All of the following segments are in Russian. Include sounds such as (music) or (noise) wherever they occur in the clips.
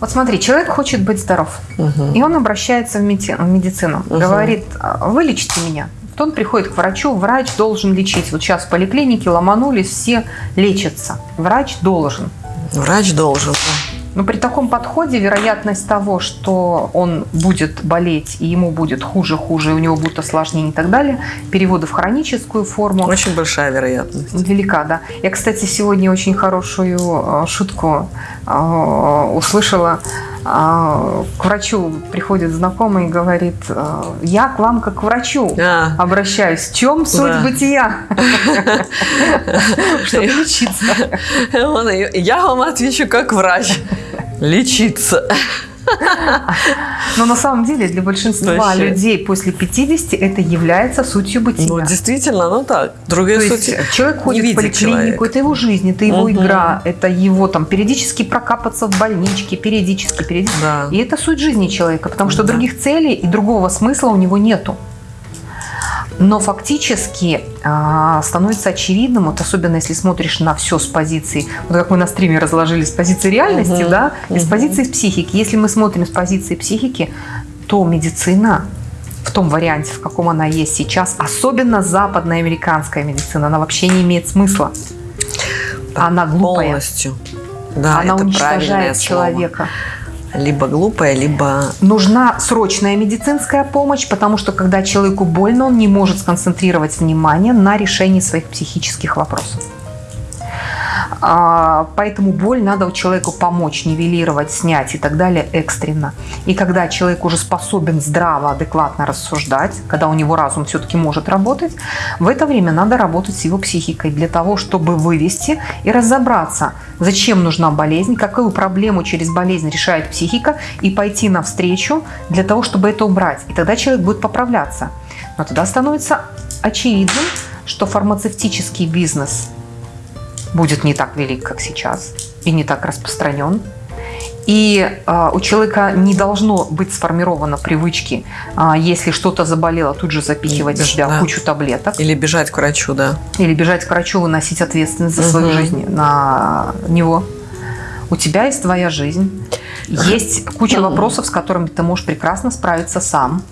Вот смотри, человек хочет быть здоров, угу. и он обращается в, меди в медицину, угу. говорит, «А, вылечите меня. То он приходит к врачу, врач должен лечить. Вот сейчас в поликлинике ломанулись, все лечатся. Врач должен. Врач должен, но при таком подходе вероятность того, что он будет болеть, и ему будет хуже, хуже, и у него будут осложнения и так далее, переводы в хроническую форму. Очень большая вероятность. Велика, да. Я, кстати, сегодня очень хорошую э, шутку э, услышала к врачу приходит знакомый и говорит, «Э, я к вам как к врачу а. обращаюсь. В чем суть да. бытия? (laughs) Чтобы лечиться. Я вам отвечу как врач. Лечиться. Но на самом деле для большинства Вообще. людей после 50 это является сутью бытия. Ну, действительно, ну так. Другие То сути есть человек ходит в поликлинику, человек. это его жизнь, это его угу. игра, это его там периодически прокапаться в больничке, периодически, периодически. Да. И это суть жизни человека, потому что да. других целей и другого смысла у него нету. Но фактически э, становится очевидным, вот особенно если смотришь на все с позиции, вот как мы на стриме разложили с позиции реальности, угу, да, и угу. с позиции психики. Если мы смотрим с позиции психики, то медицина в том варианте, в каком она есть сейчас, особенно западная американская медицина, она вообще не имеет смысла. Она глупая. Полностью. Да, она уничтожает человека. Слово либо глупая, либо... Нужна срочная медицинская помощь, потому что когда человеку больно, он не может сконцентрировать внимание на решении своих психических вопросов. А, поэтому боль надо у человека помочь, нивелировать, снять и так далее экстренно. И когда человек уже способен здраво, адекватно рассуждать, когда у него разум все-таки может работать, в это время надо работать с его психикой для того, чтобы вывести и разобраться, зачем нужна болезнь, какую проблему через болезнь решает психика, и пойти навстречу для того, чтобы это убрать. И тогда человек будет поправляться. Но тогда становится очевидным, что фармацевтический бизнес – будет не так велик, как сейчас, и не так распространен. И э, у человека не должно быть сформировано привычки, э, если что-то заболело, тут же запихивать Беж, в себя да. кучу таблеток. Или бежать к врачу, да. Или бежать к врачу, выносить ответственность за угу. свою жизнь на него. У тебя есть твоя жизнь. Есть куча (clears throat) вопросов, с которыми ты можешь прекрасно справиться сам.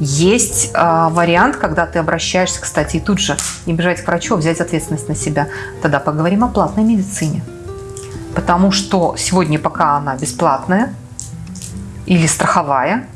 Есть э, вариант, когда ты обращаешься, кстати, и тут же не бежать к врачу, а взять ответственность на себя. Тогда поговорим о платной медицине. Потому что сегодня, пока она бесплатная или страховая,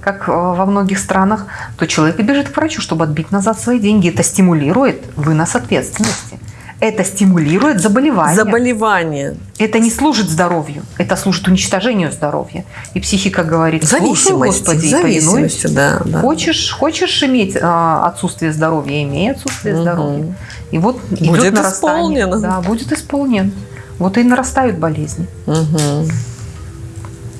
как э, во многих странах, то человек бежит к врачу, чтобы отбить назад свои деньги. Это стимулирует вынос ответственности это стимулирует заболевание. Заболевание. Это не служит здоровью, это служит уничтожению здоровья. И психика говорит, слушай, Господи, зависимости, да, да. Хочешь, хочешь иметь а, отсутствие здоровья, имей отсутствие угу. здоровья. И вот будет идет нарастание. Исполнен. Да, будет исполнен. Вот и нарастают болезни. Угу.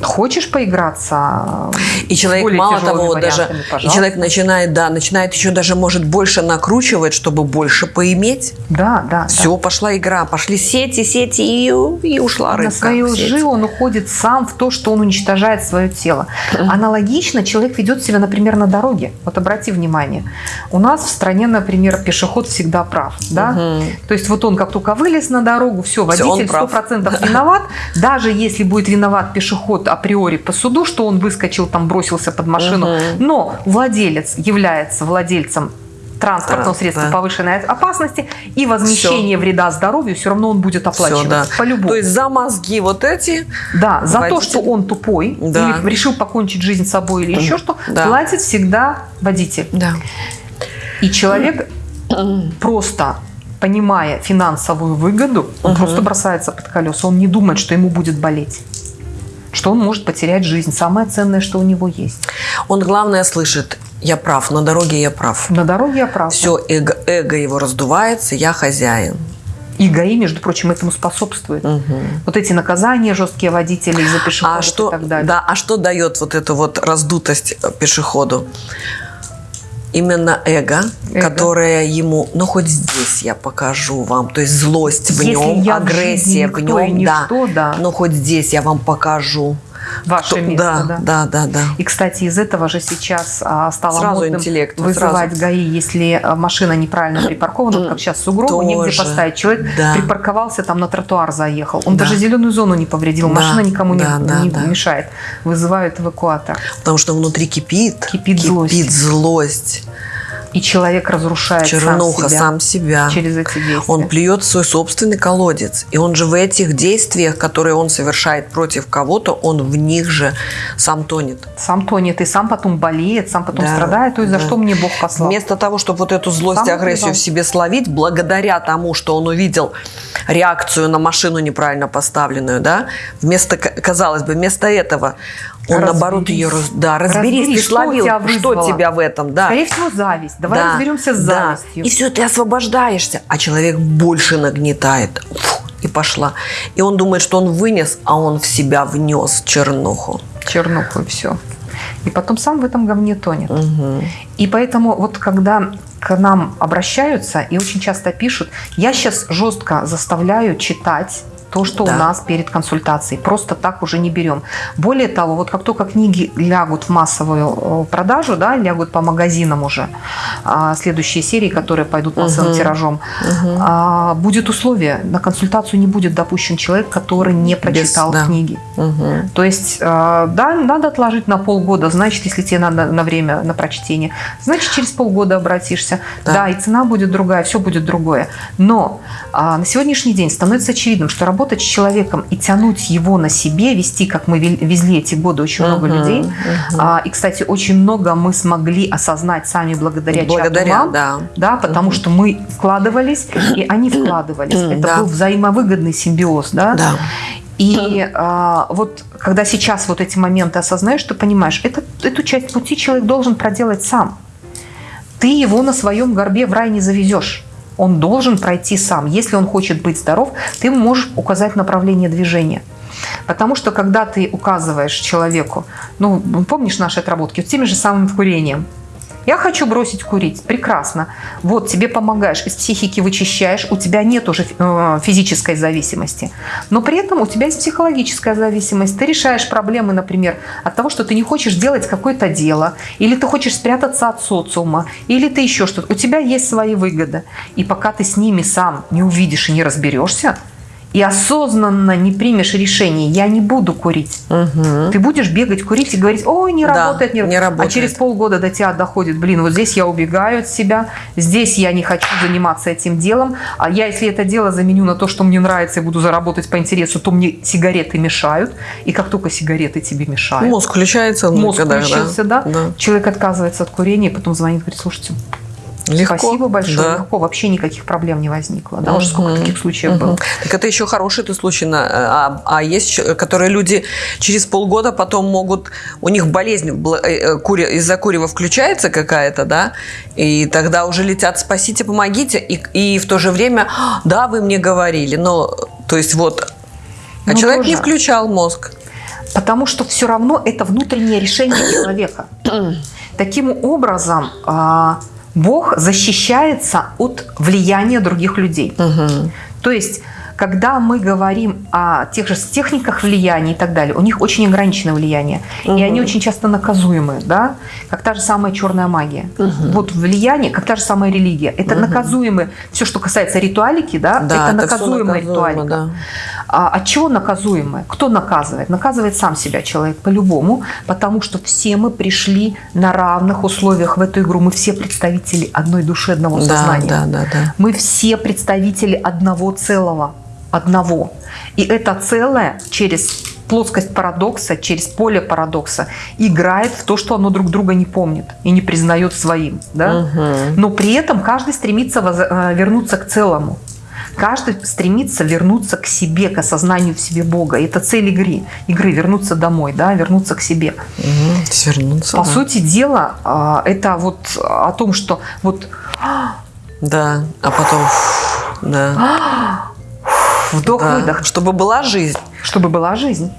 Хочешь поиграться? И человек, мало того, даже и человек начинает, да, начинает еще даже, может, больше накручивать, чтобы больше поиметь. Да, да. Все, да. пошла игра, пошли сети, сети, и, и ушла рыбка. На своей лжи он уходит сам в то, что он уничтожает свое тело. Аналогично человек ведет себя, например, на дороге. Вот обрати внимание. У нас в стране, например, пешеход всегда прав. Да? Угу. То есть вот он как только вылез на дорогу, все, водитель сто процентов виноват. Даже если будет виноват пешеход, априори по суду, что он выскочил, там бросился под машину, угу. но владелец является владельцем транспортного да, средства да. повышенной опасности и возмещение все. вреда здоровью, все равно он будет оплачивать все, да. по-любому. То есть за мозги вот эти? Да, за водитель. то, что он тупой да. или решил покончить жизнь с собой или еще что, да. платит всегда водитель. Да. И человек (clears throat) просто понимая финансовую выгоду, он угу. просто бросается под колеса, он не думает, что ему будет болеть что он может потерять жизнь. Самое ценное, что у него есть. Он, главное, слышит, я прав, на дороге я прав. На дороге я прав. Все, эго, эго его раздувается, я хозяин. И ГАИ, между прочим, этому способствует. Угу. Вот эти наказания жесткие водителей за пешеходов а что, и так далее. Да, а что дает вот эту вот раздутость пешеходу? Именно эго, эго, которое ему, ну хоть здесь я покажу вам, то есть злость в Если нем, агрессия в, в нем, да, ничто, да, но хоть здесь я вам покажу. Ваше Кто- место, да, да. да, да, да. И, кстати, из этого же сейчас а, стало Сразу модным интеллект, вызывать сразу. ГАИ, если а, машина неправильно (clears throat) припаркована, вот как сейчас сугробы, негде поставить. Человек да. припарковался, там на тротуар заехал. Он Да. даже зеленую зону не повредил, Да, машина никому не, да, да, не да. мешает. Вызывают эвакуатор. Потому что внутри кипит. Кипит злость. злость. И человек разрушает Чернуха сам себя сам себя. через эти действия. Он плюет в свой собственный колодец. И он же в этих действиях, которые он совершает против кого-то, он в них же сам тонет. Сам тонет и сам потом болеет, сам потом Да, страдает. То есть за да. что мне Бог послал? Вместо того, чтобы вот эту злость и агрессию в себе словить, благодаря тому, что он увидел реакцию на машину неправильно поставленную, да, вместо, казалось бы, вместо этого он Разберись. наоборот ее раз- да, разберись, Разберись, ты что словил, тебя что тебя в этом, да. Скорее всего, зависть. Давай Да, разберемся с да. завистью. И все, ты освобождаешься, а человек больше нагнетает. Фу, и пошла. И он думает, что он вынес, а он в себя внес чернуху. чернуху и все. И потом сам в этом говне тонет. Мгм. И поэтому вот когда к нам обращаются и очень часто пишут, я сейчас жестко заставляю читать то, что Да. у нас перед консультацией. Просто так уже не берем. Более того, вот как только книги лягут в массовую э, продажу, да, лягут по магазинам уже, а, следующие серии, которые пойдут массовым Мгм. тиражом, а, будет условие, на консультацию не будет допущен человек, который не прочитал да. книги. Мгм. То есть, э, да, надо отложить на полгода, значит, если тебе надо на время на прочтение, значит, через полгода обратишься. Да. Да, и цена будет другая, все будет другое. Но а, на сегодняшний день становится очевидным, что работать с человеком и тянуть его на себе, вести, как мы везли эти годы очень много Мгм, людей. мгм. А, и, кстати, очень много мы смогли осознать сами благодаря, чату Благодаря, мам, да. да, потому что мы вкладывались, и они вкладывались. Это Да. был взаимовыгодный симбиоз, да. Да. И а, вот когда сейчас вот эти моменты осознаешь, ты понимаешь, это, эту часть пути человек должен проделать сам. Ты его на своем горбе в рай не завезешь. Он должен пройти сам. Если он хочет быть здоров, ты можешь указать направление движения. Потому что когда ты указываешь человеку, ну, помнишь наши отработки, вот теми же самым курением, я хочу бросить курить. Прекрасно. Вот, тебе помогаешь, из психики вычищаешь, у тебя нет уже э, физической зависимости. Но при этом у тебя есть психологическая зависимость. Ты решаешь проблемы, например, от того, что ты не хочешь делать какое-то дело, или ты хочешь спрятаться от социума, или ты еще что-то. У тебя есть свои выгоды. И пока ты с ними сам не увидишь и не разберешься, и осознанно не примешь решение, я не буду курить. Мгм. Ты будешь бегать, курить и говорить, ой, не Да, работает, не, не А работает. через полгода до тебя доходит, блин, вот здесь я убегаю от себя, здесь я не хочу заниматься этим делом, а я, если это дело заменю на то, что мне нравится и буду заработать по интересу, то мне сигареты мешают, и как только сигареты тебе мешают, Мозг включается. мозг включился, да? да. человек отказывается от курения, потом звонит, говорит, слушайте, Легко. спасибо большое, Да. легко, вообще никаких проблем не возникло, да, уже сколько таких случаев было. Так это еще хороший ты случай. на- А, а есть, которые люди через полгода потом могут... У них болезнь э, э, из-за курева включается какая-то, да? И тогда уже летят «спасите, помогите». И, и в то же время «А, «да, вы мне говорили». Но, то есть вот... А Ну, человек не тоже. включал мозг. Потому что все равно это внутреннее решение человека. (clears throat) Таким образом, а, Бог защищается от влияния других людей. Мгм. То есть, когда мы говорим о тех же техниках влияния и так далее, у них очень ограниченное влияние. И Мгм. они очень часто наказуемы, да? как та же самая черная магия. Мгм. Вот влияние, как та же самая религия. Это Мгм. наказуемые, все, что касается ритуалики, да, Да, это всё наказуемая ритуалика. да. А от чего наказуемое? Кто наказывает? Наказывает сам себя человек по-любому, потому что все мы пришли на равных условиях в эту игру. Мы все представители одной души, одного Да, сознания. да, да, да. Мы все представители одного целого, одного. И это целое через плоскость парадокса, через поле парадокса играет в то, что оно друг друга не помнит и не признает своим. Да? Мгм. Но при этом каждый стремится воз- э, вернуться к целому. Каждый стремится вернуться к себе, к осознанию в себе Бога. И это цель игры. Игры вернуться домой, да, вернуться к себе. Мгм. Свернуться. По да. сути дела, а, это вот о том, что вот Да, а потом... Да. (gasps) вдох-выдох, Да. Чтобы была жизнь. чтобы была жизнь.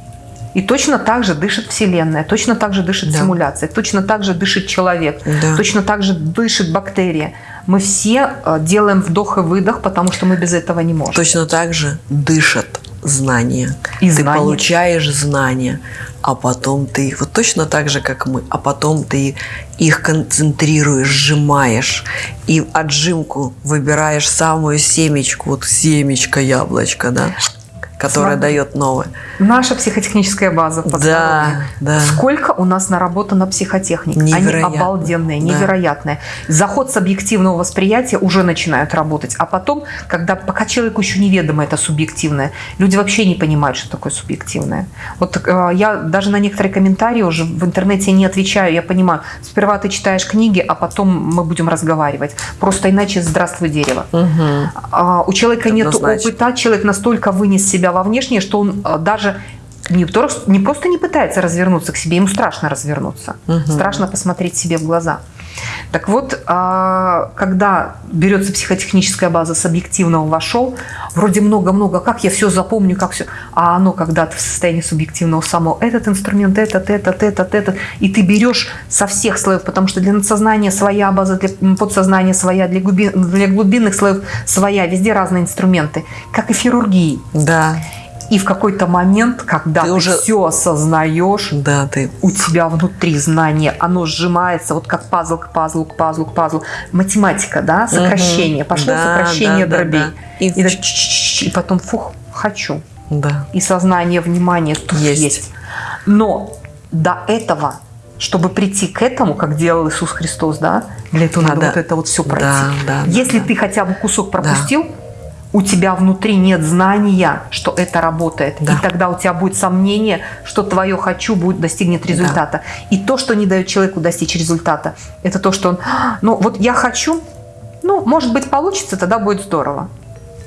И точно так же дышит Вселенная, точно так же дышит Да. симуляция, точно так же дышит человек, Да. точно так же дышит бактерия. Мы все э, делаем вдох и выдох, потому что мы без этого не можем. Точно так же дышат знания. И ты знания. получаешь знания, а потом ты вот точно так же, как мы, а потом ты их концентрируешь, сжимаешь, и отжимку выбираешь самую семечку, вот семечко яблочко, да, которое Смотри. дает новое. Наша психотехническая база Да, да. Сколько у нас наработано психотехник? Они Невероятно. обалденные, Да. невероятные. Заход с объективного восприятия уже начинают работать. А потом, когда пока человеку еще неведомо это субъективное, люди вообще не понимают, что такое субъективное. Вот э, я даже на некоторые комментарии уже в интернете не отвечаю. Я понимаю, сперва ты читаешь книги, а потом мы будем разговаривать. Просто иначе здравствуй дерево. Мгм. А, у человека нет опыта, человек настолько вынес себя во внешнее, что он а, даже не, не просто не пытается развернуться к себе, ему страшно развернуться, Мгм. страшно посмотреть себе в глаза. Так вот, а, когда берется психотехническая база с объективного вошел, вроде много-много, как я все запомню, как все, а оно когда ты в состоянии субъективного самого, этот инструмент, этот, этот, этот, этот, и ты берешь со всех слоев, потому что для надсознания своя база, для подсознания своя, для, глуби- для глубинных слоев своя, везде разные инструменты, как и в хирургии. Да, И в какой-то момент, когда Ты ты, уже- все осознаешь, да, ты у тебя внутри знание, оно сжимается, вот как пазл к пазлу, к пазлу, к пазлу. Математика, да, сокращение. Пошло Да, сокращение да, да, дробей. да. И И, так чш-чш-чш, и потом, фух, хочу. да. И сознание, внимание тут Есть. есть. Но до этого, чтобы прийти к этому, как делал Иисус Христос, да, для этого надо Надо- вот это вот все пройти. Да, да, да, Если да. ты хотя бы кусок пропустил, у тебя внутри нет знания, что это работает. Да. И тогда у тебя будет сомнение, что твое хочу будет достигнет результата. И то, что не дает человеку достичь результата, это то, что он, «А, ну вот я хочу, ну, может быть, получится, тогда будет здорово.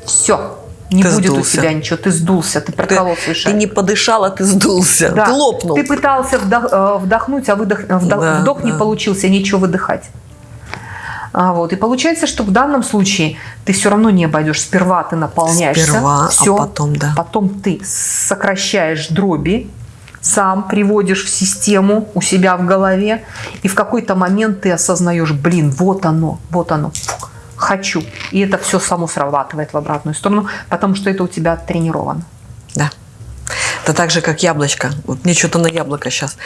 Все. Не Ты будет сдулся. у тебя ничего, ты сдулся, ты Ты, проколол свой ты шаг. не подышал, а ты сдулся. Да. Ты лопнул. Ты пытался вдох- э, вдохнуть, а выдох, э, вдох, Да, вдох не да. получился, нечего выдыхать. А, вот. И получается, что в данном случае ты все равно не обойдешь. Сперва ты наполняешься, Сперва, а всё, потом, да. потом ты сокращаешь дроби, сам приводишь в систему у себя в голове, и в какой-то момент ты осознаешь, блин, вот оно, вот оно, фух, хочу. И это все само срабатывает в обратную сторону, потому что это у тебя тренировано. Да. Это так же, как яблочко. Вот мне что-то на яблоко сейчас.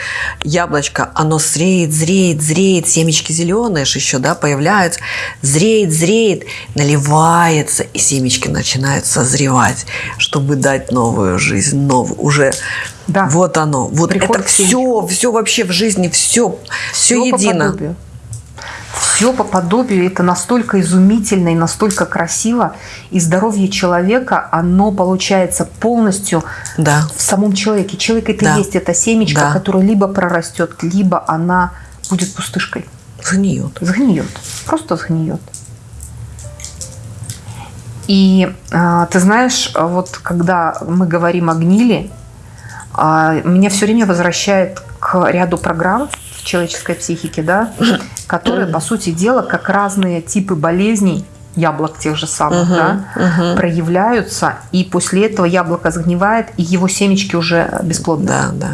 Яблочко, оно зреет, зреет, зреет, семечки зеленые же еще, да, появляются. Зреет, зреет, наливается, и семечки начинают созревать, чтобы дать новую жизнь, новую, уже Да. вот оно. Вот Приход это все, все вообще в жизни, все, все по едино. подобию. Все по подобию. Это настолько изумительно и настолько красиво. И здоровье человека, оно получается полностью Да. в самом человеке. Человек это Да. и есть эта семечка, Да. которая либо прорастет, либо она будет пустышкой. Сгниет. Сгниет. Просто сгниет. И а, ты знаешь, вот когда мы говорим о гнили, а, меня все время возвращает к ряду программ в человеческой психике, да, которые, по сути дела, как разные типы болезней, яблок тех же самых, Мгм, да, мгм. проявляются, и после этого яблоко сгнивает, и его семечки уже бесплодны. Да, да.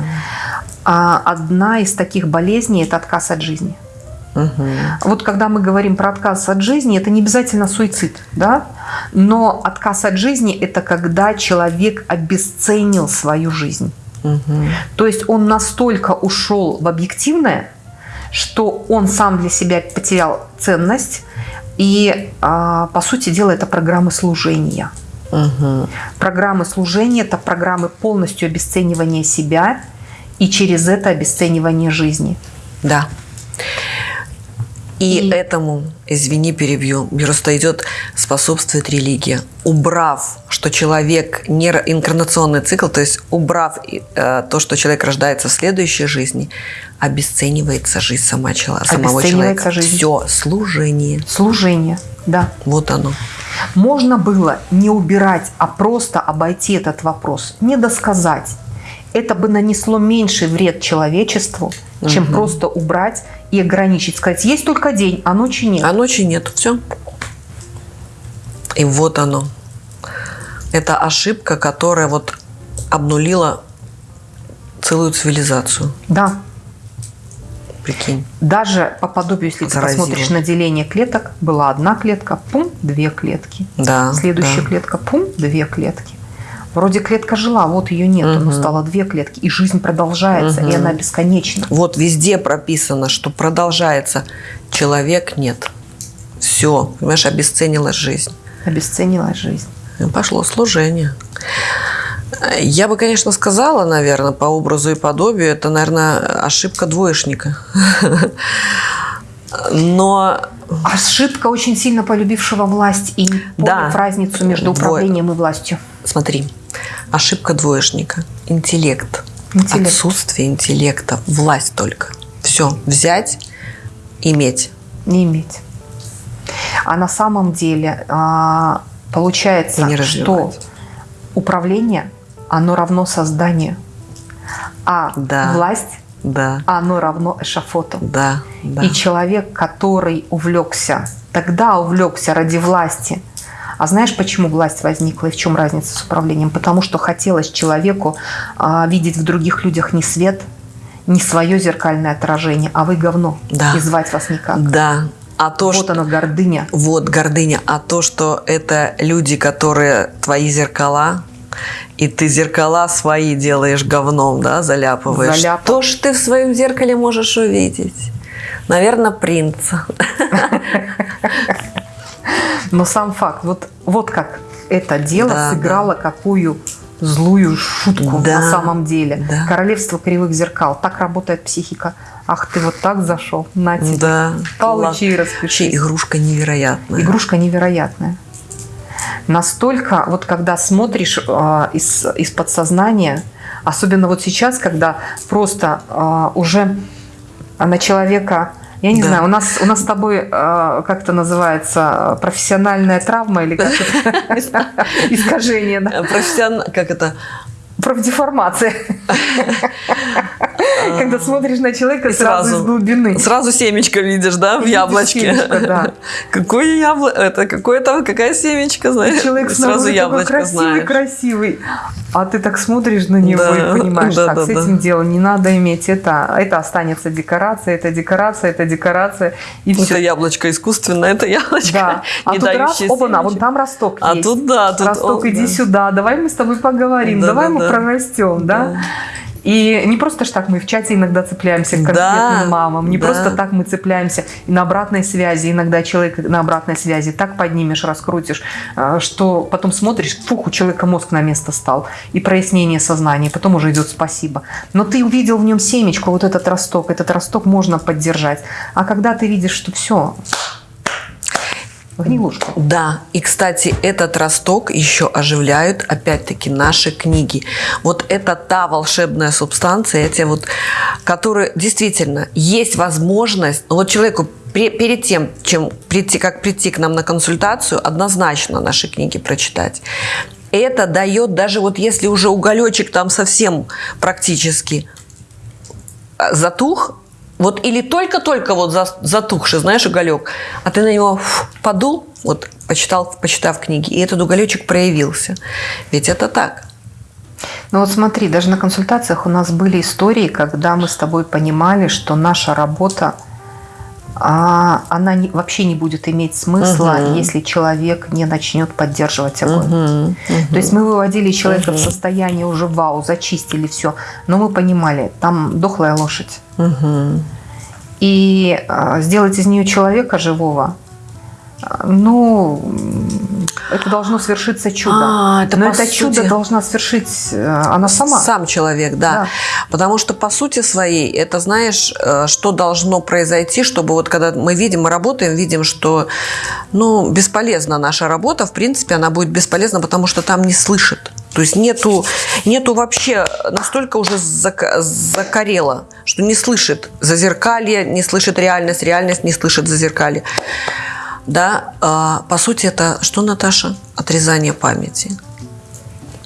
А одна из таких болезней – это отказ от жизни. Мгм. Вот когда мы говорим про отказ от жизни, это не обязательно суицид, да? Но отказ от жизни – это когда человек обесценил свою жизнь. Мгм. То есть он настолько ушел в объективное, что он сам для себя потерял ценность. И, а, по сути дела, это программы служения. Мгм. Программы служения – это программы полностью обесценивания себя и через это обесценивание жизни. Да. И, И- этому, извини, перебью, просто идет способствует религия. Убрав, что человек не инкарнационный цикл, то есть убрав э, то, что человек рождается в следующей жизни, обесценивается жизнь сама, самого Обесценивается человека. жизнь. Все, служение. Служение, да. Вот оно. Можно было не убирать, а просто обойти этот вопрос, не досказать. Это бы нанесло меньший вред человечеству, чем Мгм. просто убрать и ограничить. Сказать, есть только день, а ночи нет. А ночи нет, все. И вот оно. Это ошибка, которая вот обнулила целую цивилизацию. Да, Прикинь. даже по подобию, если ты Заразило. посмотришь на деление клеток, была одна клетка, пум, две клетки. Да. Следующая да. клетка, пум, две клетки. Вроде клетка жила, вот ее нет, но Мгм. стало две клетки, и жизнь продолжается, и Мгм. она бесконечна. Вот везде прописано, что продолжается. Человек нет. Все, понимаешь, обесценилась жизнь. Обесценилась жизнь. И пошло служение. Я бы, конечно, сказала, наверное, по образу и подобию, это, наверное, ошибка двоечника. Но Ошибка очень сильно полюбившего власть и не Да. разницу между Двое. управлением и властью. Смотри, ошибка двоечника. Интеллект. Интеллект. Отсутствие интеллекта. Власть только. Все. Взять, иметь. Не иметь. А на самом деле а, получается, не что управление, оно равно созданию, а Да. власть, Да, оно равно эшафоту. да, да. И человек, который увлекся, тогда увлекся ради власти. А знаешь, почему власть возникла и в чем разница с управлением? Потому что хотелось человеку а, видеть в других людях не свет, не свое зеркальное отражение, а вы говно. Да. И звать вас никак. Да. А то, вот что... оно, гордыня. Вот гордыня. А то, что это люди, которые твои зеркала, и ты зеркала свои делаешь говном, да, заляпываешь. Заляп- Что ж ты в своем зеркале можешь увидеть? Наверное, принца. (laughs) Но сам факт, вот, вот как это дело Да, сыграло какую злую шутку Да, на самом деле. да. Королевство кривых зеркал. Так работает психика. Ах, ты вот так зашел. На тебе. Да. Получи и распишись. игрушка невероятная. Игрушка невероятная. Настолько, вот когда смотришь э, из, из подсознания, особенно вот сейчас, когда просто э, уже на человека, я не Да. знаю, у нас, у нас с тобой, э, как это называется, профессиональная травма или как это? (laughs) искажение, да? Э, Профессионал... Как это? профдеформация. (laughs) Когда смотришь на человека сразу сразу- из глубины. Сразу семечко видишь, да, в яблочке. семечко, да. (laughs) Какое яблоко? Это какое там, какая семечка, И знаешь? человек Сразу яблочко красивый, знаешь. красивый. А ты так смотришь на него Да, и понимаешь, да, так, да, с да. этим делом не надо иметь. Это, это останется декорация, это декорация, это декорация. И Это все. яблочко искусственное, это яблочко, Да. (laughs) А не тут раз, дающее оба, на, семечек. вон там росток А есть. тут да, тут Росток, о, иди да. сюда, давай мы с тобой поговорим, Да, давай да, мы да. прорастем, да? Да. И не просто ж так мы в чате иногда цепляемся к Да, конкретным мамам, не да. просто так мы цепляемся и на обратной связи. Иногда человек на обратной связи так поднимешь, раскрутишь, э, что потом смотришь, фух, у человека мозг на место стал. И прояснение сознания, потом уже идет спасибо. Но ты увидел в нем семечку, вот этот росток, этот росток можно поддержать. А когда ты видишь, что все, гнилушка. Да, и, кстати, этот росток еще оживляют, опять-таки, наши книги. Вот это та волшебная субстанция, эти вот, которые действительно есть возможность, вот человеку перед тем, чем прийти, как прийти к нам на консультацию, однозначно наши книги прочитать. Это дает, даже вот если уже уголечек там совсем практически а, затух, вот или только-только вот за- затухший, знаешь, уголек, а ты на него подул, вот почитал, почитав книги, и этот уголечек проявился. Ведь это так. Ну вот смотри, даже на консультациях у нас были истории, когда мы с тобой понимали, что наша работа, а, она не- вообще не будет иметь смысла, Мгм. если человек не начнет поддерживать огонь. Мгм, То есть мы выводили человека в Мгм. состояние уже вау, зачистили все, но мы понимали, там дохлая лошадь. мгм. И а, сделать из нее человека живого, а, ну, это должно свершиться чудо. А, это Но это чудо сути- должна свершить э, она сама. Сам человек, да. Да. Потому что по сути своей, это знаешь, э, что должно произойти, чтобы вот когда мы видим, мы работаем, видим, что ну, бесполезна наша работа, в принципе, она будет бесполезна, потому что там не слышит. То есть нету, нету вообще, настолько уже закорело, что не слышит зазеркалье, не слышит реальность, реальность не слышит зазеркалье. Да, а, по сути, это что, Наташа? Отрезание памяти.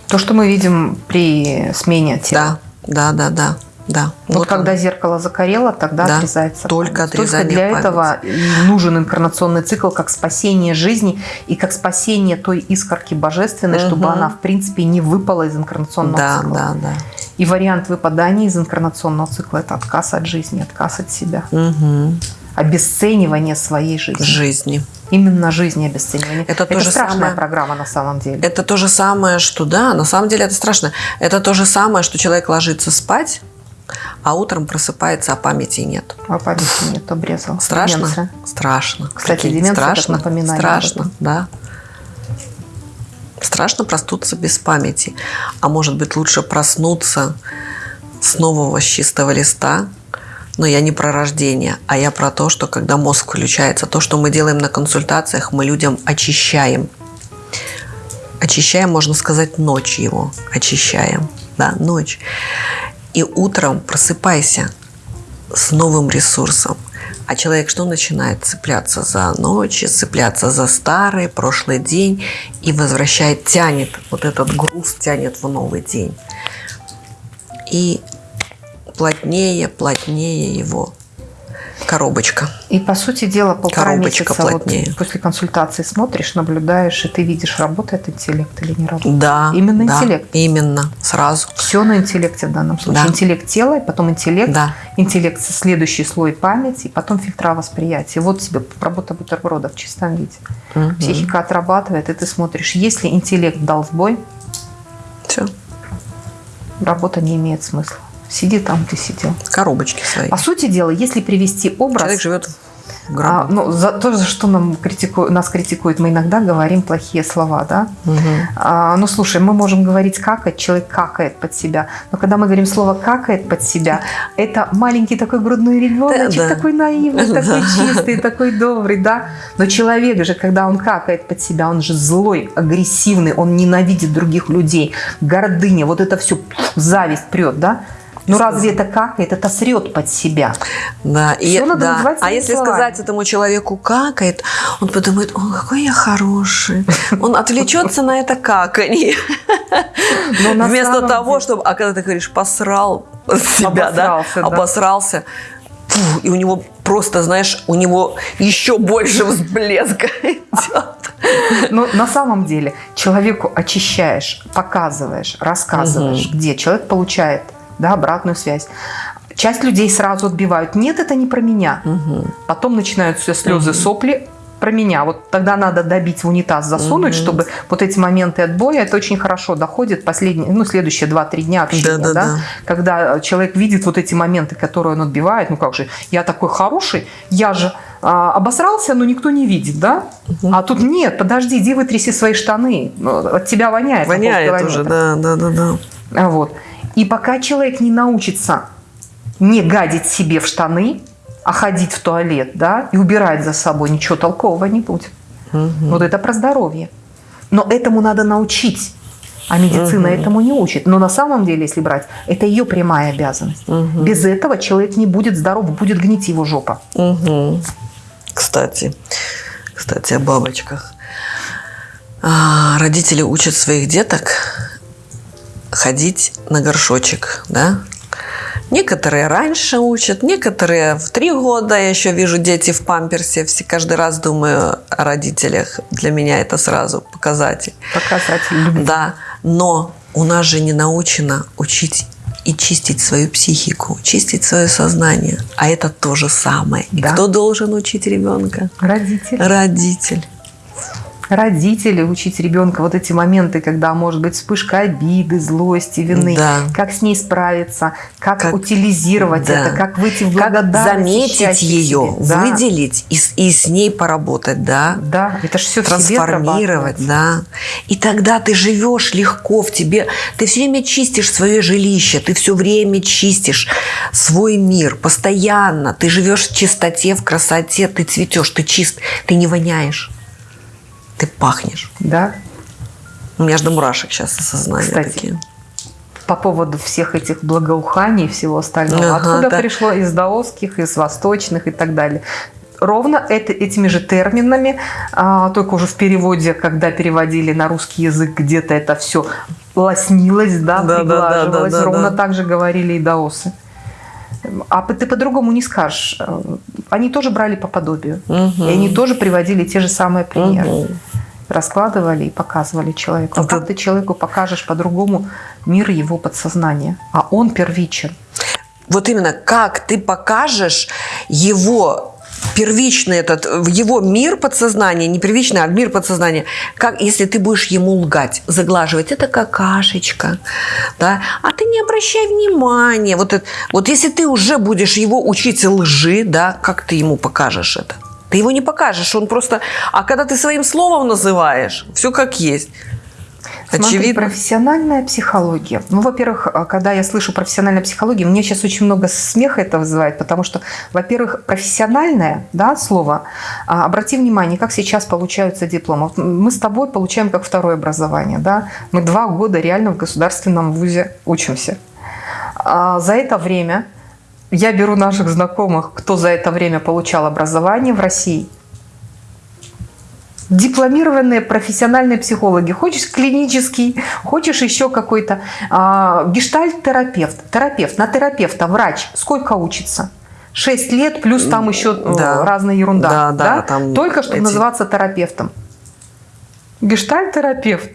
То, что мы видим при смене тела. Да, да, да, да. да. Вот, когда он. зеркало закорело, тогда Да, отрезается только память. отрезание Только для памяти. этого нужен инкарнационный цикл как спасение жизни и как спасение той искорки божественной, чтобы Мгм. она, в принципе, не выпала из инкарнационного Да, цикла. да, да. И вариант выпадания из инкарнационного цикла – это отказ от жизни, отказ от себя, Мгм. Обесценивание своей жизни. Жизни. Именно жизнь и обесценивание. Это то же страшная самое- программа на самом деле. Это то же самое, что да, на самом деле это страшно. Это то же самое, что человек ложится спать, а утром просыпается, а памяти нет. А памяти нет, обрезал. Страшно? Деменция. Страшно. Кстати, Прикинь, деменция как страшно. напоминание об Страшно, да. Страшно проснуться без памяти. А может быть, лучше проснуться с нового с чистого листа. Но я не про рождение, а я про то, что когда мозг включается, то, что мы делаем на консультациях, мы людям очищаем. Очищаем, можно сказать, ночь его. Очищаем. Да, ночь. И утром просыпайся с новым ресурсом. А человек что начинает? Цепляться за ночи, цепляться за старый, прошлый день и возвращает, тянет, вот этот груз тянет в новый день. И плотнее, плотнее его коробочка. И по сути дела полтора Коробочка месяца вот плотнее. после консультации смотришь, наблюдаешь, и ты видишь, работает интеллект или не работает. Да. Именно да, интеллект. Именно. Сразу. Все на интеллекте в данном случае. Да. Интеллект тела, и потом интеллект, Да. интеллект следующий слой памяти, и потом фильтра восприятия. Вот тебе работа бутерброда в чистом виде. Мгм. Психика отрабатывает, и ты смотришь, если интеллект дал сбой, Все. работа не имеет смысла. Сиди там, где сидел. Коробочки свои. По сути дела, если привести образ... Человек живет в А, ну, за то, за что нам критику- нас критикуют, мы иногда говорим плохие слова, да? Мгм. А, ну, слушай, мы можем говорить какать, человек какает под себя. Но когда мы говорим слово какает под себя, это маленький такой грудной ребеночек, Да, да. такой наивный, (laughs) Да. такой чистый, такой добрый, да? Но человек же, когда он какает под себя, он же злой, агрессивный, он ненавидит других людей, гордыня, вот это все, зависть прет, да? Ну разве это какает? Это срет под себя. Да, и Всё надо да. А если словами. сказать этому человеку какает, он подумает, о, какой я хороший. (laughs) Он отвлечется на это каканье. (laughs) Вместо того, чтобы, а когда ты говоришь, посрал себя, да, Обосрался, и у него просто, знаешь, у него еще больше взблеска (laughs) идет. Но на самом деле человеку очищаешь, показываешь, рассказываешь, где человек получает да, обратную связь. Часть людей сразу отбивают. Нет, это не про меня. Потом начинают все слезы, сопли про меня. Вот тогда надо добить в унитаз, засунуть, чтобы вот эти моменты отбоя, это очень хорошо доходит последние, ну, следующие 2-3 дня общения, да, Да-да-да. когда человек видит вот эти моменты, которые он отбивает, ну как же, я такой хороший, я же а, обосрался, но никто не видит, да? А тут нет, подожди, иди вытряси свои штаны, Ну, от тебя воняет. Воняет уже, да, да, да, да. А Вот. И пока человек не научится не гадить себе в штаны, а ходить в туалет, да, и убирать за собой, ничего толкового не будет. Вот это про здоровье. Но этому надо научить. А медицина этому не учит. Но на самом деле, если брать, это ее прямая обязанность. Без этого человек не будет здоров, будет гнить его жопа. Мгм. Кстати, кстати, о бабочках. А, родители учат своих деток ходить на горшочек, да? Некоторые раньше учат, некоторые в три года. Я еще вижу дети в памперсе. Все, каждый раз думаю о родителях. Для меня это сразу показатель. Показатель любви. Да, но у нас же не научено учить и чистить свою психику, чистить свое сознание. А это то же самое. И Да. кто должен учить ребенка? Родители. Родитель. Родители учить ребенка вот эти моменты, когда может быть вспышка обиды, злости, вины, Да. как с ней справиться, как, Как- утилизировать да. это, как выйти в Как благодарность. и заметить ее. Да. выделить и, с- и с ней поработать, да? Да, это же все трансформировать, да. И тогда ты живешь легко в тебе. Ты все время чистишь свое жилище, ты все время чистишь свой мир постоянно. Ты живешь в чистоте, в красоте, ты цветешь, ты чист, ты не воняешь. Ты пахнешь. Да. У меня до мурашек сейчас осознание Кстати, такие. По поводу всех этих благоуханий и всего остального. Ага, Откуда да. пришло из даосских, из восточных и так далее. Ровно это, этими же терминами, а, только уже в переводе, когда переводили на русский язык, где-то это все лоснилось, да, Да, да, да, приглаживалось. да, да, Ровно да. так же говорили и даосы. А ты по-другому не скажешь. Э, Они тоже брали по подобию. Мгм. И они тоже приводили те же самые примеры. Мгм. Раскладывали и показывали человеку. А Это- как ты человеку покажешь по-другому мир его подсознания? А он первичен. Вот именно как ты покажешь его первичный этот, в его мир подсознания, не первичный, а мир подсознания, как если ты будешь ему лгать, заглаживать, это какашечка, да, а ты не обращай внимания, вот, это, вот если ты уже будешь его учить лжи, да, как ты ему покажешь это? Ты его не покажешь, он просто... А когда ты своим словом называешь, все как есть. Смотри, Очевидно. профессиональная психология. Ну, во-первых, а, когда я слышу профессиональная психология, мне сейчас очень много смеха это вызывает, потому что, во-первых, профессиональное да, слово, а, обрати внимание, как сейчас получаются дипломы. Мы с тобой получаем как второе образование. Да? Мы два года реально в государственном вузе учимся. А За это время я беру наших знакомых, кто за это время получал образование в России – дипломированные профессиональные психологи. Хочешь клинический, хочешь еще какой-то а, гештальт-терапевт. Терапевт, на терапевта, врач. Сколько учится? 6 лет, плюс там еще э, Да. разная ерунда. Да, да, там Только чтобы эти- называться терапевтом. Гештальт-терапевт.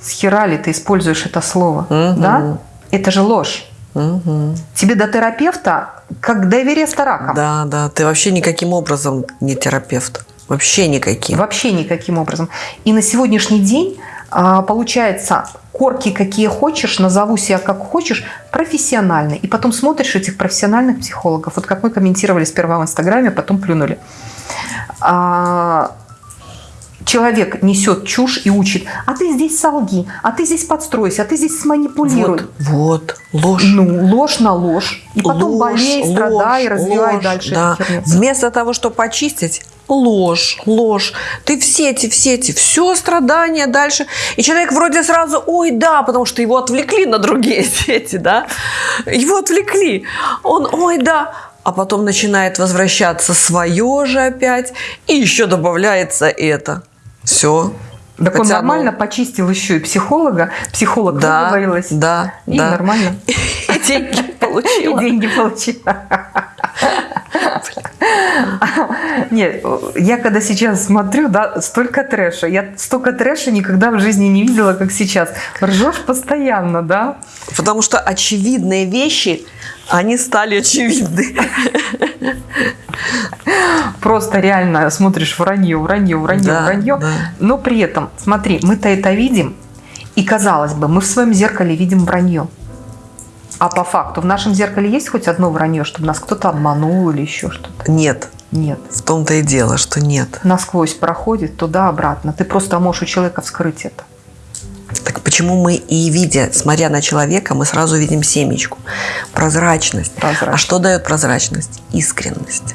С хера ли ты используешь это слово? Мгм. Да? Это же ложь. Мгм. Тебе до терапевта как до Эвереста раком. Да, да, ты вообще никаким образом не терапевт. Вообще никаким. Вообще никаким образом. И на сегодняшний день а, получается корки какие хочешь, назову себя как хочешь, профессионально. И потом смотришь этих профессиональных психологов. Вот как мы комментировали сперва в Инстаграме, потом плюнули. Человек несет чушь и учит, а ты здесь солги, а ты здесь подстройся, а ты здесь сманипулируй. Вот, вот, ложь. Ну, ложь на ложь. И потом Ложь, болей, страдай, ложь, развивай ложь, дальше да. Вместо того, чтобы почистить, ложь, ложь. Ты в сети, в сети, все страдания дальше. И человек вроде сразу, ой, да, потому что его отвлекли на другие (laughs) сети, да. Его отвлекли. Он, ой, да. А потом начинает возвращаться свое же опять. И еще добавляется это. Все. Так он нормально почистил еще и психолога, психолог ну, Да, выговорилась. да, И да. нормально. (laughs) И деньги (laughs) И получила. деньги получила. (laughs) Нет, я когда сейчас смотрю, да, столько трэша. Я столько трэша никогда в жизни не видела, как сейчас. Ржешь постоянно, да? Потому что очевидные вещи, они стали очевидны. Просто реально смотришь вранье, вранье, вранье, Да, вранье. да. Но при этом, смотри, мы-то это видим, и казалось бы, мы в своем зеркале видим вранье. А по факту в нашем зеркале есть хоть одно вранье, чтобы нас кто-то обманул или еще что-то? Нет, Нет. в том-то и дело, что нет. Насквозь проходит туда-обратно. Ты просто можешь у человека вскрыть это. Так почему мы и видя, смотря на человека, мы сразу видим семечку? Прозрачность. Прозрачность. А что дает прозрачность? Искренность.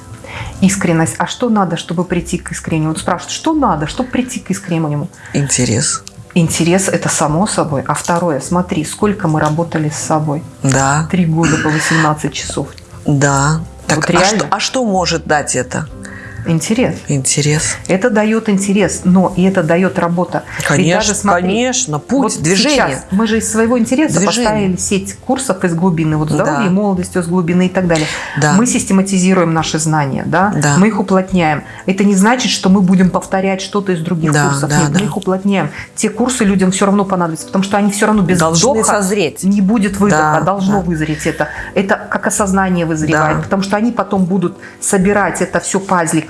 Искренность. А что надо, чтобы прийти к искреннему? Вот спрашивают, что надо, чтобы прийти к искреннему? Интерес. Интерес – это само собой. А второе, смотри, сколько мы работали с собой. Да, Три года по 18 часов. да. Так, Вот а, реально? что, а что может дать это? Интерес. Интерес. Это дает интерес, но и это дает работа. Ведь Конечно, даже смотри, конечно. Путь, вот движение. сейчас мы же из своего интереса Движение. поставили сеть курсов из глубины, вот здоровье Да. и молодость из глубины и так далее. Да. Мы систематизируем наши знания, да? Да. мы их уплотняем. Это не значит, что мы будем повторять что-то из других Да, курсов. да, Нет, да. мы их уплотняем. Те курсы людям все равно понадобятся, потому что они все равно без Должны вдоха созреть. не будет выдоха, Да, должно да. вызреть это. Это как осознание вызревает, Да. потому что они потом будут собирать это все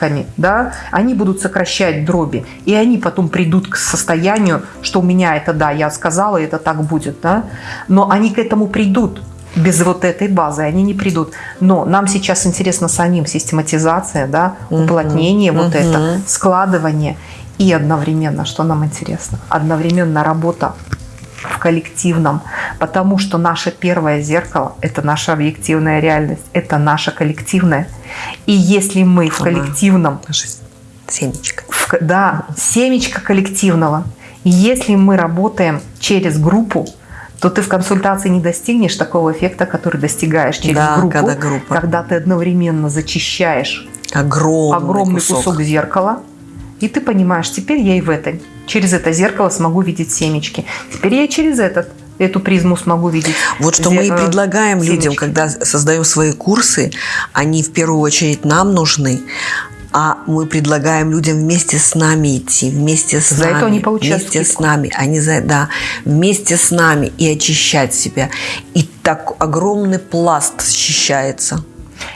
пазликами, да, они будут сокращать дроби, и они потом придут к состоянию, что у меня это да, я сказала, это так будет, да, но они к этому придут. Без вот этой базы они не придут. Но нам сейчас интересно самим систематизация, да, уплотнение, вот Мгм. это, складывание. И одновременно, что нам интересно, одновременно работа в коллективном, потому что наше первое зеркало – это наша объективная реальность, это наша коллективная. И если мы в коллективном, Наша семечка. в да, семечко коллективного, и если мы работаем через группу, то ты в консультации не достигнешь такого эффекта, который достигаешь через Да, группу, когда группа. когда ты одновременно зачищаешь Огромный, огромный кусок. зеркала, и ты понимаешь, теперь я и в этой, через это зеркало смогу видеть семечки. Теперь я через этот, эту призму смогу видеть. Вот что мы и э, предлагаем людям, семечки. когда создаем свои курсы, они в первую очередь нам нужны, а мы предлагаем людям вместе с нами идти, вместе с За нами. это они получают Вместе скидку. с нами. Они за, да, вместе с нами и очищать себя. И так огромный пласт счищается.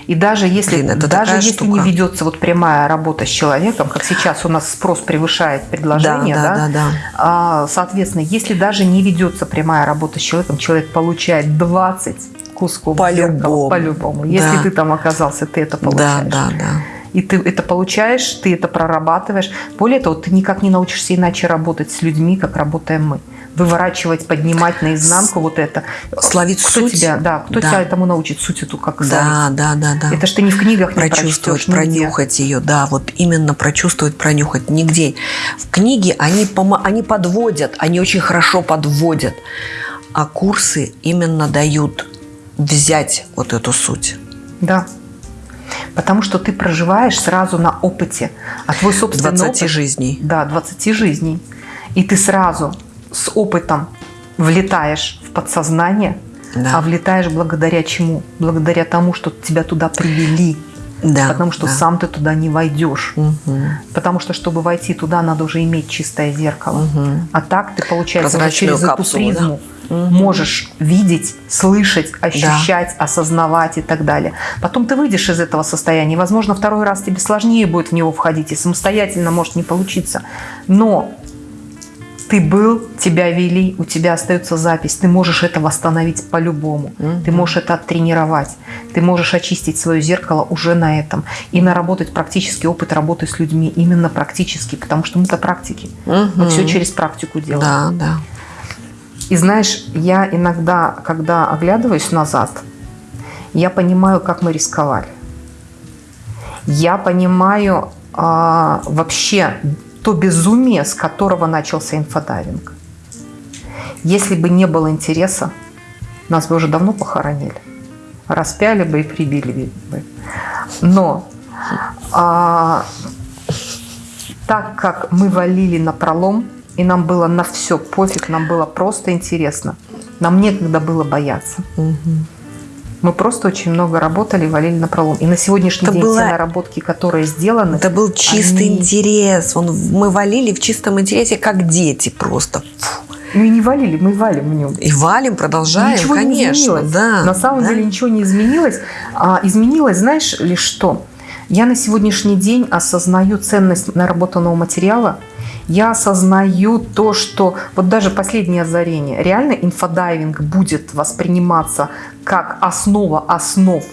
И даже если, Блин, даже если штука. не ведется вот прямая работа с человеком, как сейчас у нас спрос превышает предложение, Да, да, да, да, да. а, соответственно, если даже не ведется прямая работа с человеком, человек получает 20 кусков По-любому. по-любому. Если Да. ты там оказался, ты это Да, получаешь. да, да. И ты это получаешь, ты это прорабатываешь. Более того, ты никак не научишься иначе работать с людьми, как работаем мы. Выворачивать, поднимать наизнанку вот это. Словить кто суть. Тебя, да, кто Да. тебя этому научит? Суть эту как словить? Да, да, да, да. Это ж ты ни в книгах не прочувствовать, нигде. пронюхать ее, да, вот именно прочувствовать, пронюхать. Нигде. В книге они, помо- они подводят, они очень хорошо подводят, а курсы именно дают взять вот эту суть. Да. Потому что ты проживаешь сразу на опыте. А твой собственный 20 опыт, жизней. Да, 20 жизней. И ты сразу с опытом влетаешь в подсознание, Да. а влетаешь благодаря чему? Благодаря тому, что тебя туда привели. Да, потому что да. сам ты туда не войдешь. Мгм. Потому что, чтобы войти туда, надо уже иметь чистое зеркало. Мгм. А так ты, получается, уже через эту капсулу, да? призму Мгм. можешь видеть, слышать, ощущать, осознавать и так далее. Потом ты выйдешь из этого состояния. Возможно, второй раз тебе сложнее будет в него входить, и самостоятельно может не получиться. Но ты был, тебя вели, у тебя остается запись. Ты можешь это восстановить по-любому. Мгм. Ты можешь это оттренировать. Ты можешь очистить свое зеркало уже на этом. И наработать практический опыт работы с людьми. Именно практически, потому что мы-то практики. Мы Мгм. все через практику делаем. Да, да. И знаешь, я иногда, когда оглядываюсь назад, я понимаю, как мы рисковали. Я понимаю а, вообще то безумие, с которого начался инфодайвинг. Если бы не было интереса, нас бы уже давно похоронили. Распяли бы и прибили бы. Но а, так как мы валили на пролом, и нам было на все пофиг, нам было просто интересно, нам некогда было бояться. Мгм. Мы просто очень много работали, валили на пролом. И на сегодняшний Это день было- те наработки, которые сделаны, Это был чистый они- интерес. Он, мы валили в чистом интересе, как дети просто. Фу. мы не валили, мы валим в нем. И валим, продолжаем, ничего не конечно. изменилось. да, на самом да. деле ничего не изменилось. А, изменилось, знаешь ли что? Я на сегодняшний день осознаю ценность наработанного материала. Я осознаю то, что вот даже последнее озарение. Реально инфодайвинг будет восприниматься как основа основ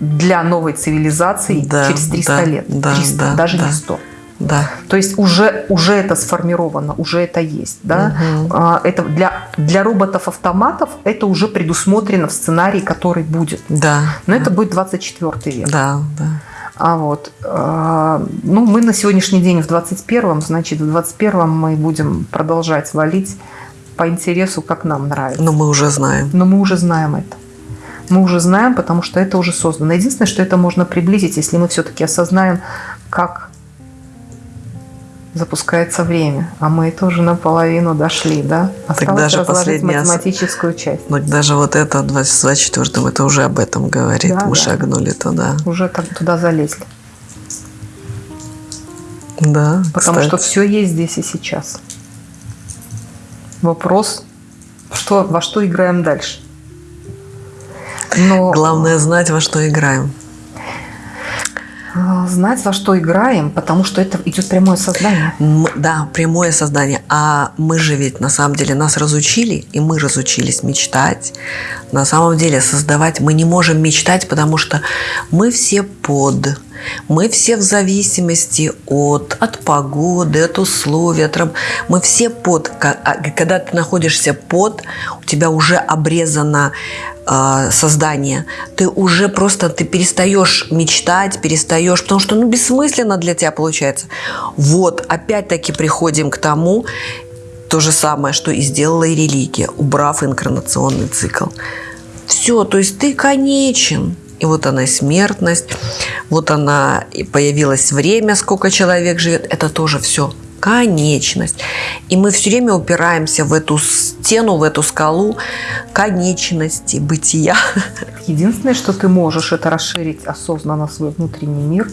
для новой цивилизации Да, через 300 да, лет. да, 300, да, даже да. не 100. Да. То есть уже, уже это сформировано, уже это есть. Да? А, Это для, для роботов-автоматов это уже предусмотрено в сценарии, который будет. Да. Но это будет 24 век. Да, да. А вот, а, ну, мы на сегодняшний день в 21-м, значит, в 21-м мы будем продолжать валить по интересу, как нам нравится. Но мы уже знаем. Но мы уже знаем это. Мы уже знаем, потому что это уже создано. Единственное, что это можно приблизить, если мы все-таки осознаем, как запускается время. А мы тоже наполовину дошли, да? Осталось даже разложить последний ос- математическую часть. Но даже вот это в 24-м, это уже об этом говорит. Да, мы да. шагнули туда. Уже так туда залезли. Да, Потому кстати. что все есть здесь и сейчас. Вопрос, что, во что играем дальше. Но Главное знать, во что играем. А, знать, во что играем, потому что это идет прямое сознание. Да, прямое создание. А мы же ведь на самом деле нас разучили, и мы разучились мечтать. На самом деле создавать мы не можем мечтать, потому что мы все под. Мы все в зависимости от, от погоды, от условий, от Мы все под. А Когда ты находишься под, у тебя уже обрезано э, создание. Ты уже просто ты перестаешь мечтать, перестаешь, потому что ну бессмысленно для тебя получается. Вот, опять-таки приходим к тому, то же самое, что и сделала и религия, убрав инкарнационный цикл. Все, то есть ты конечен. И вот она смертность, вот она и появилось время, сколько человек живет. Это тоже все конечность. И мы все время упираемся в эту стену, в эту скалу конечности, бытия. (laughs) Единственное, что ты можешь, это расширить осознанно свой внутренний мир,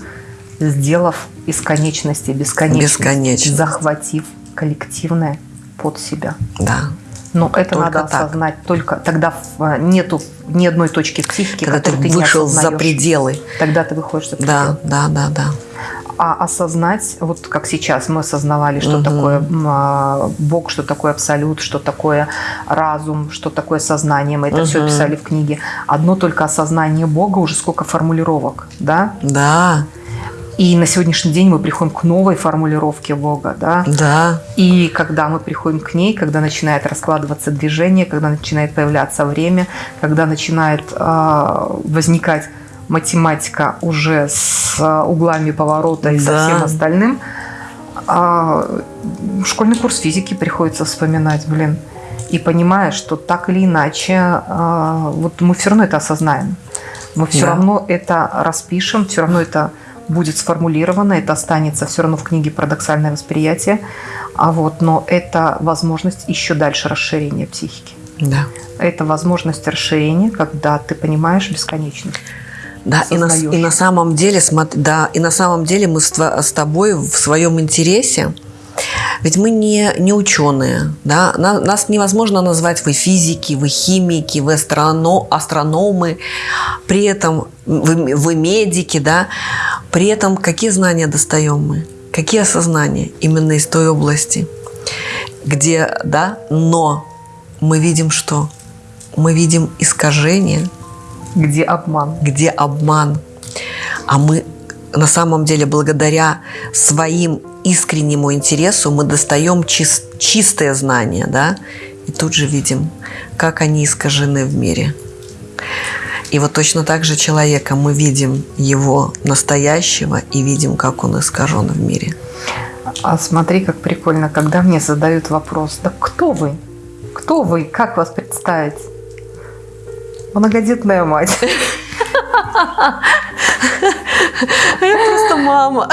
сделав из конечности бесконечность, Бесконечность. захватив коллективное под себя. Да. Но это Только надо так. осознать только тогда в- нету ни одной точки в психике, Когда ты ты, вышел не за пределы. Тогда ты выходишь за пределы. Да, да, да, да. А осознать, вот как сейчас мы осознавали, что Мгм. такое а, Бог, что такое абсолют, что такое разум, что такое сознание, мы это все Мгм. писали в книге. Одно только осознание Бога, уже сколько формулировок, да? Да, И на сегодняшний день мы приходим к новой формулировке Бога, да? да. И когда мы приходим к ней, когда начинает раскладываться движение, когда начинает появляться время, когда начинает а, возникать математика уже с а, углами поворота и со Да. всем остальным, а, школьный курс физики приходится вспоминать, блин. И понимаешь, что так или иначе, а, вот мы все равно это осознаем. Мы все Да. равно это распишем, все равно это будет сформулировано, это останется все равно в книге «Парадоксальное восприятие». А вот, но это возможность еще дальше расширения психики. Да. Это возможность расширения, когда ты понимаешь бесконечность. Да, и на, и на самом деле, да, и на самом деле мы с, с тобой в своем интересе, ведь мы не, не ученые, да, На- нас невозможно назвать вы физики, вы химики, вы астрано- астрономы, при этом вы, вы медики, да, при этом какие знания достаем мы, какие осознания именно из той области, где, да, но мы видим что? Мы видим искажение, Где обман? где обман. А мы на самом деле благодаря своим искреннему интересу мы достаем чис- чистое знание, да, и тут же видим, как они искажены в мире. И вот точно так же человека мы видим его настоящего и видим, как он искажен в мире. А смотри, как прикольно, когда мне задают вопрос, да кто вы? Кто вы? Как вас представить? Многодетная мать. Я просто мама.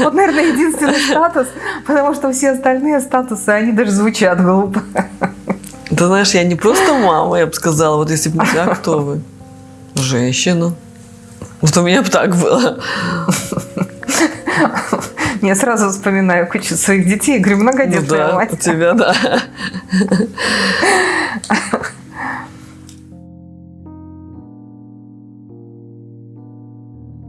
Вот, наверное, единственный статус, потому что все остальные статусы, они даже звучат глупо. Ты знаешь, я не просто мама, я бы сказала, вот если бы не знаю, кто вы. Женщина. Вот у меня бы так было. Я сразу вспоминаю кучу своих детей говорю, Ну многодетная да, мать. у тебя, да.